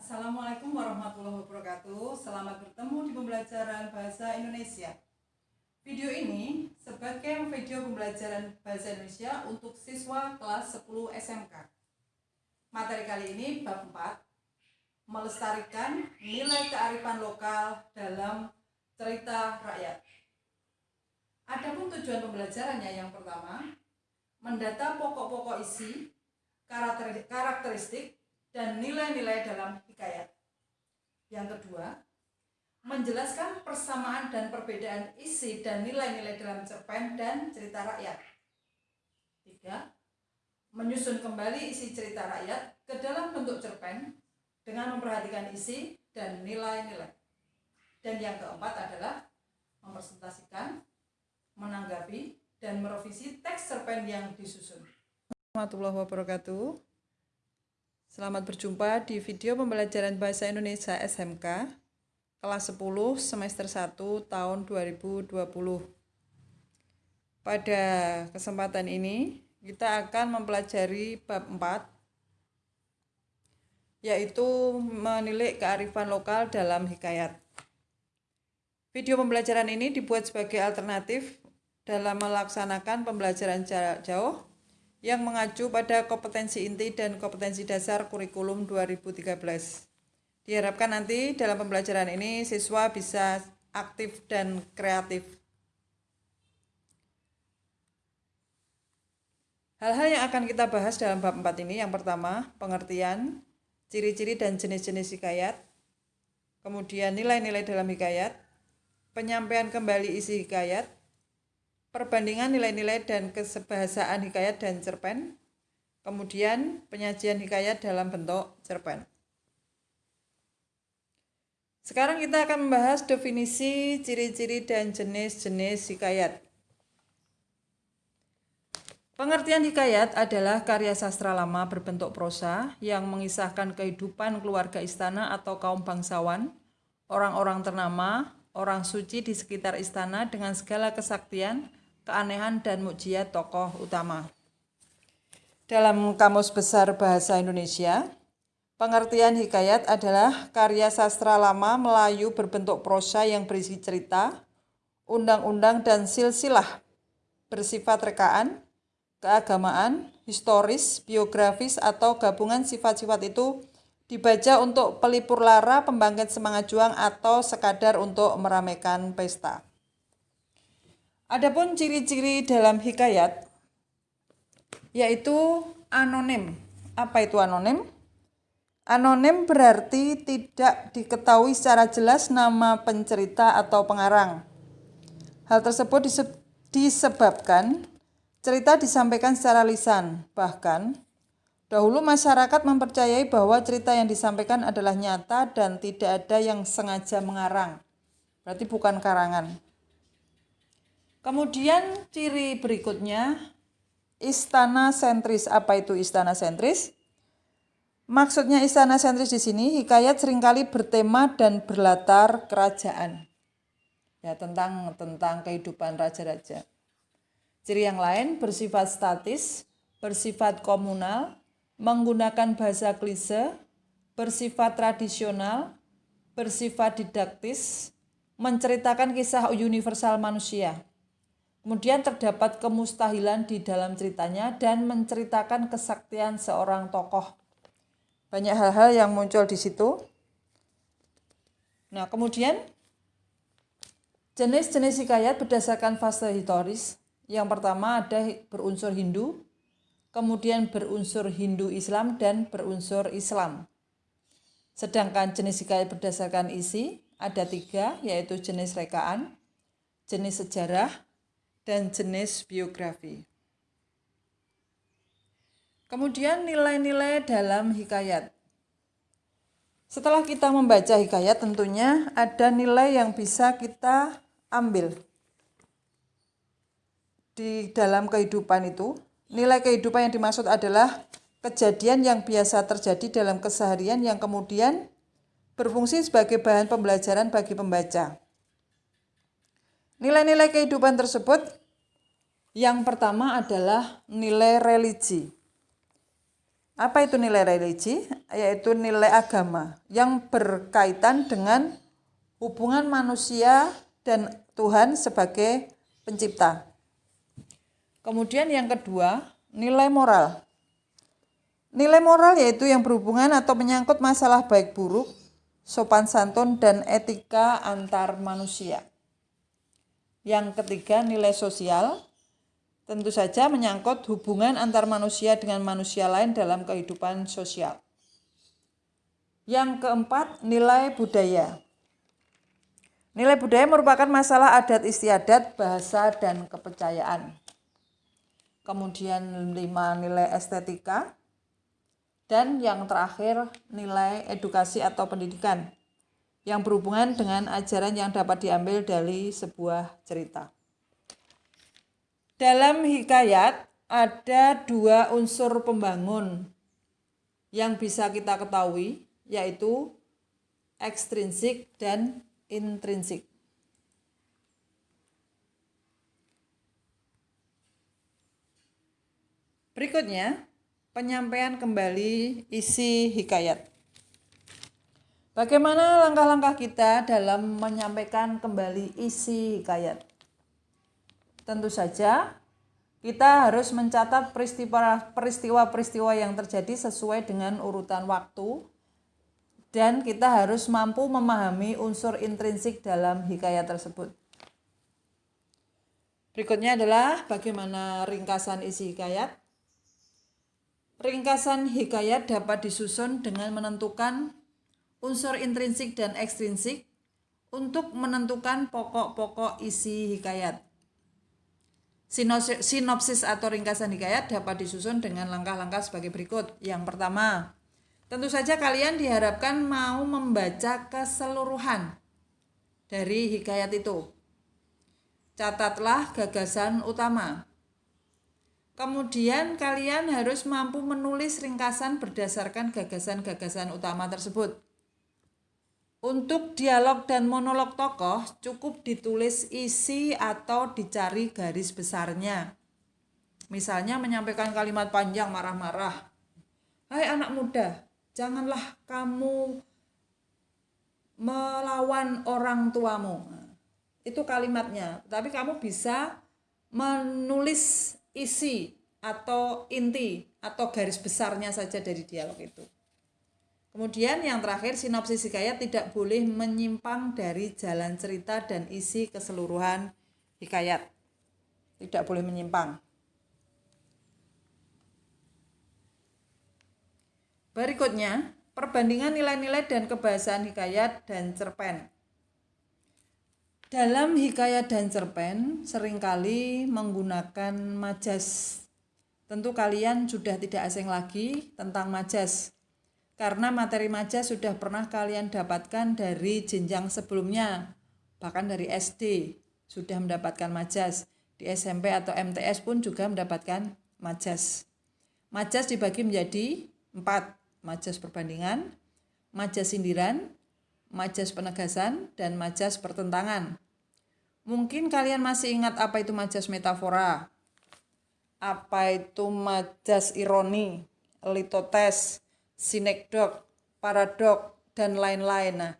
Assalamualaikum warahmatullahi wabarakatuh. Selamat bertemu di pembelajaran Bahasa Indonesia. Video ini sebagai video pembelajaran Bahasa Indonesia untuk siswa kelas 10 SMK. Materi kali ini bab 4, melestarikan nilai kearifan lokal dalam cerita rakyat. Adapun tujuan pembelajarannya yang pertama, mendata pokok-pokok isi, karakteristik, dan nilai-nilai dalam hikayat. Yang kedua, menjelaskan persamaan dan perbedaan isi dan nilai-nilai dalam cerpen dan cerita rakyat. Tiga, menyusun kembali isi cerita rakyat ke dalam bentuk cerpen dengan memperhatikan isi dan nilai-nilai. Dan yang keempat adalah mempresentasikan, menanggapi, dan merevisi teks cerpen yang disusun. Warahmatullahi wabarakatuh. Selamat berjumpa di video pembelajaran Bahasa Indonesia SMK kelas 10 semester 1 tahun 2020. Pada kesempatan ini kita akan mempelajari bab 4 yaitu menilai kearifan lokal dalam hikayat. Video pembelajaran ini dibuat sebagai alternatif dalam melaksanakan pembelajaran jarak jauh yang mengacu pada kompetensi inti dan kompetensi dasar kurikulum 2013. Diharapkan nanti dalam pembelajaran ini siswa bisa aktif dan kreatif. Hal-hal yang akan kita bahas dalam bab 4 ini yang pertama, pengertian, ciri-ciri dan jenis-jenis hikayat, kemudian nilai-nilai dalam hikayat, penyampaian kembali isi hikayat, perbandingan nilai-nilai dan kesebahasaan hikayat dan cerpen, kemudian penyajian hikayat dalam bentuk cerpen. Sekarang kita akan membahas definisi, ciri-ciri, dan jenis-jenis hikayat. Pengertian hikayat adalah karya sastra lama berbentuk prosa yang mengisahkan kehidupan keluarga istana atau kaum bangsawan, orang-orang ternama, orang suci di sekitar istana dengan segala kesaktian, keanehan, dan mukjizat tokoh utama. Dalam Kamus Besar Bahasa Indonesia, pengertian hikayat adalah karya sastra lama Melayu berbentuk prosa yang berisi cerita, undang-undang, dan silsilah bersifat rekaan, keagamaan, historis, biografis, atau gabungan sifat-sifat itu dibaca untuk pelipur lara, pembangkit semangat juang, atau sekadar untuk meramaikan pesta. Adapun ciri-ciri dalam hikayat yaitu anonim. Apa itu anonim? Anonim berarti tidak diketahui secara jelas nama pencerita atau pengarang. Hal tersebut disebabkan Cerita disampaikan secara lisan, bahkan dahulu masyarakat mempercayai bahwa cerita yang disampaikan adalah nyata dan tidak ada yang sengaja mengarang. Berarti bukan karangan. Kemudian ciri berikutnya istana sentris. Apa itu istana sentris? Maksudnya istana sentris di sini hikayat sering kali bertema dan berlatar kerajaan. Ya, tentang tentang kehidupan raja-raja. Ciri yang lain bersifat statis, bersifat komunal, menggunakan bahasa klise, bersifat tradisional, bersifat didaktis, menceritakan kisah universal manusia. Kemudian terdapat kemustahilan di dalam ceritanya dan menceritakan kesaktian seorang tokoh. Banyak hal-hal yang muncul di situ. Nah, kemudian jenis-jenis hikayat berdasarkan fase historis yang pertama ada berunsur Hindu, kemudian berunsur Hindu Islam dan berunsur Islam. Sedangkan jenis hikayat berdasarkan isi ada tiga, yaitu jenis rekaan, jenis sejarah, dan jenis biografi. Kemudian nilai-nilai dalam hikayat. Setelah kita membaca hikayat tentunya ada nilai yang bisa kita ambil di dalam kehidupan itu, nilai kehidupan yang dimaksud adalah kejadian yang biasa terjadi dalam keseharian yang kemudian berfungsi sebagai bahan pembelajaran bagi pembaca. Nilai-nilai kehidupan tersebut yang pertama adalah nilai religi. Apa itu nilai religi? Yaitu nilai agama yang berkaitan dengan hubungan manusia dan Tuhan sebagai pencipta. Kemudian yang kedua, nilai moral. Nilai moral yaitu yang berhubungan atau menyangkut masalah baik buruk, sopan santun, dan etika antar manusia. Yang ketiga, nilai sosial. Tentu saja menyangkut hubungan antar manusia dengan manusia lain dalam kehidupan sosial. Yang keempat, nilai budaya. Nilai budaya merupakan masalah adat istiadat, bahasa, dan kepercayaan. Kemudian lima nilai estetika. Dan yang terakhir nilai edukasi atau pendidikan yang berhubungan dengan ajaran yang dapat diambil dari sebuah cerita. Dalam hikayat ada dua unsur pembangun yang bisa kita ketahui yaitu ekstrinsik dan intrinsik. Berikutnya, penyampaian kembali isi hikayat. Bagaimana langkah-langkah kita dalam menyampaikan kembali isi hikayat? Tentu saja kita harus mencatat peristiwa-peristiwa yang terjadi sesuai dengan urutan waktu dan kita harus mampu memahami unsur intrinsik dalam hikayat tersebut. Berikutnya adalah bagaimana ringkasan isi hikayat. Ringkasan hikayat dapat disusun dengan menentukan unsur intrinsik dan ekstrinsik untuk menentukan pokok-pokok isi hikayat. Sinopsis atau ringkasan hikayat dapat disusun dengan langkah-langkah sebagai berikut. Yang pertama, tentu saja kalian diharapkan mau membaca keseluruhan dari hikayat itu. Catatlah gagasan utama. Kemudian kalian harus mampu menulis ringkasan berdasarkan gagasan-gagasan utama tersebut. Untuk dialog dan monolog tokoh cukup ditulis isi atau dicari garis besarnya. Misalnya menyampaikan kalimat panjang marah-marah. Hai anak muda, janganlah kamu melawan orang tuamu. Itu kalimatnya. Tapi kamu bisa menulis isi atau inti atau garis besarnya saja dari dialog itu. Kemudian yang terakhir sinopsis hikayat tidak boleh menyimpang dari jalan cerita dan isi keseluruhan hikayat. Tidak boleh menyimpang. Berikutnya, perbandingan nilai-nilai dan kebahasaan hikayat dan cerpen. Dalam hikayat dan cerpen sering kali menggunakan majas. Tentu kalian sudah tidak asing lagi tentang majas karena materi majas sudah pernah kalian dapatkan dari jenjang sebelumnya, bahkan dari SD sudah mendapatkan majas. Di SMP atau MTS pun juga mendapatkan majas. Majas dibagi menjadi empat, majas perbandingan, majas sindiran, majas penegasan, dan majas pertentangan. Mungkin kalian masih ingat apa itu majas metafora, apa itu majas ironi, litotes, sinekdok, paradok, dan lain-lain. Nah,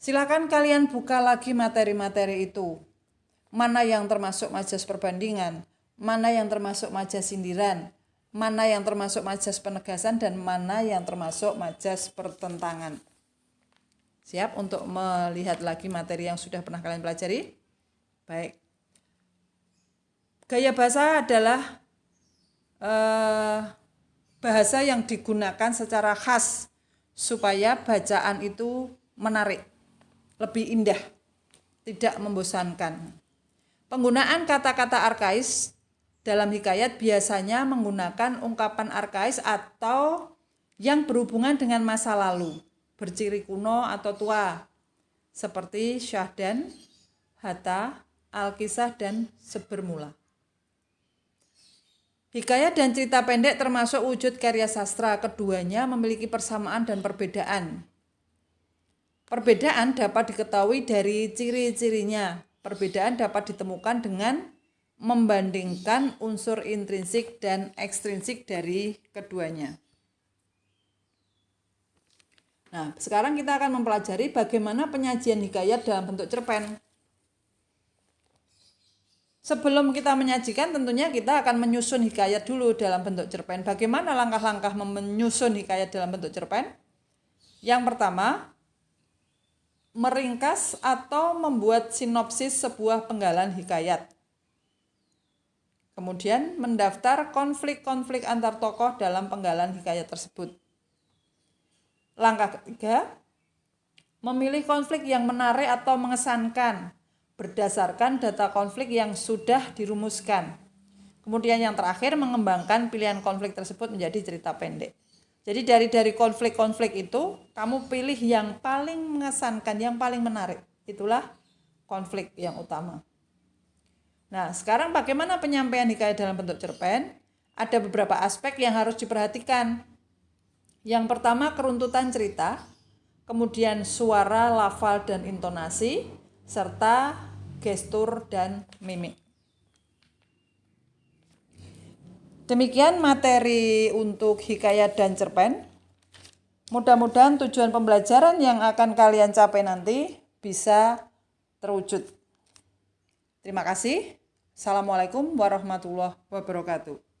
silakan kalian buka lagi materi-materi itu. Mana yang termasuk majas perbandingan, mana yang termasuk majas sindiran, mana yang termasuk majas penegasan, dan mana yang termasuk majas pertentangan. Siap untuk melihat lagi materi yang sudah pernah kalian pelajari? Baik. Gaya bahasa adalah uh, bahasa yang digunakan secara khas supaya bacaan itu menarik, lebih indah, tidak membosankan. Penggunaan kata-kata arkais dalam hikayat biasanya menggunakan ungkapan arkais atau yang berhubungan dengan masa lalu, berciri kuno atau tua, seperti syahdan, hatta, alkisah, dan sebermula. Hikayat dan cerita pendek termasuk wujud karya sastra. Keduanya memiliki persamaan dan perbedaan. Perbedaan dapat diketahui dari ciri-cirinya. Perbedaan dapat ditemukan dengan membandingkan unsur intrinsik dan ekstrinsik dari keduanya. Nah, sekarang kita akan mempelajari bagaimana penyajian hikayat dalam bentuk cerpen. Sebelum kita menyajikan, tentunya kita akan menyusun hikayat dulu dalam bentuk cerpen. Bagaimana langkah-langkah menyusun hikayat dalam bentuk cerpen? Yang pertama, meringkas atau membuat sinopsis sebuah penggalan hikayat. Kemudian, mendaftar konflik-konflik antar tokoh dalam penggalan hikayat tersebut. Langkah ketiga, memilih konflik yang menarik atau mengesankan berdasarkan data konflik yang sudah dirumuskan. Kemudian yang terakhir mengembangkan pilihan konflik tersebut menjadi cerita pendek. Jadi dari dari konflik-konflik itu kamu pilih yang paling mengesankan, yang paling menarik. Itulah konflik yang utama. Nah, sekarang bagaimana penyampaian hikayat dalam bentuk cerpen? Ada beberapa aspek yang harus diperhatikan yang pertama keruntutan cerita, kemudian suara, lafal, dan intonasi, serta gestur dan mimik. Demikian materi untuk hikayat dan cerpen. Mudah-mudahan tujuan pembelajaran yang akan kalian capai nanti bisa terwujud. Terima kasih. Assalamualaikum warahmatullahi wabarakatuh.